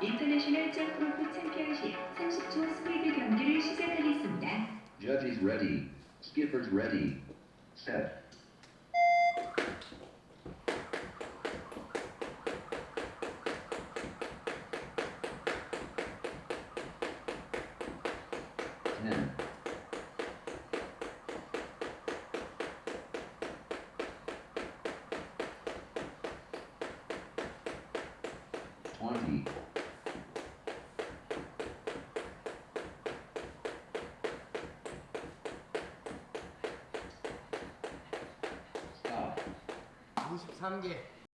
인터내셔널 점프로프 챔피언십 30초 스피드 경기를 시작하겠습니다. Judges ready. Skippers ready. Set. Ten. 20. 자, 23개.